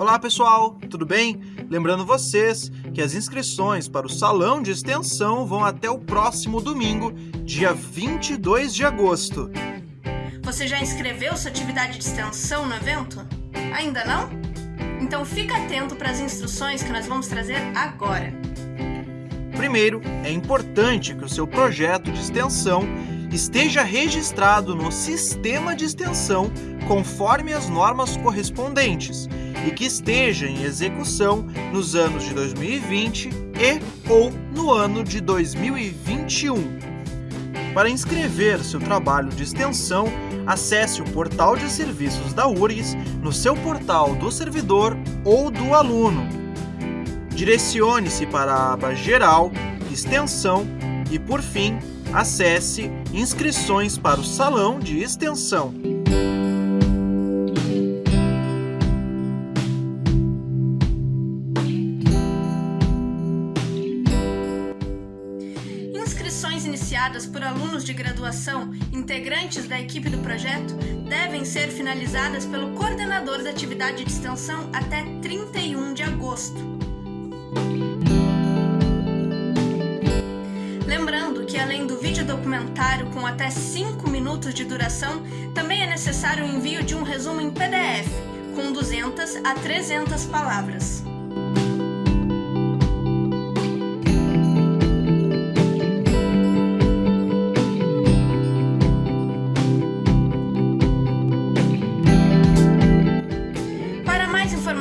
Olá pessoal, tudo bem? Lembrando vocês que as inscrições para o Salão de Extensão vão até o próximo domingo, dia 22 de agosto. Você já inscreveu sua atividade de extensão no evento? Ainda não? Então fica atento para as instruções que nós vamos trazer agora. Primeiro, é importante que o seu projeto de extensão esteja registrado no sistema de extensão conforme as normas correspondentes e que esteja em execução nos anos de 2020 e ou no ano de 2021. Para inscrever seu trabalho de extensão, acesse o portal de serviços da URGS no seu portal do servidor ou do aluno. Direcione-se para a aba Geral, Extensão e, por fim, acesse Inscrições para o Salão de Extensão. Iniciadas por alunos de graduação, integrantes da equipe do projeto, devem ser finalizadas pelo coordenador da atividade de extensão até 31 de agosto. Lembrando que além do vídeo documentário com até 5 minutos de duração, também é necessário o envio de um resumo em PDF, com 200 a 300 palavras.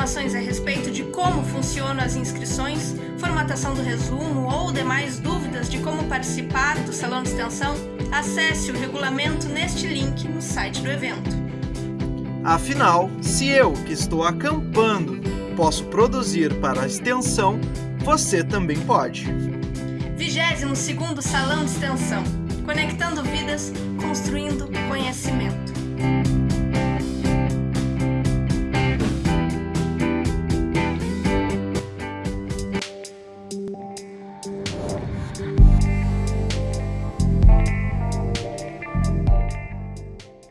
Informações a respeito de como funcionam as inscrições, formatação do resumo ou demais dúvidas de como participar do Salão de Extensão, acesse o regulamento neste link no site do evento. Afinal, se eu, que estou acampando, posso produzir para a extensão, você também pode. 22º Salão de Extensão. Conectando vidas, construindo conhecimento.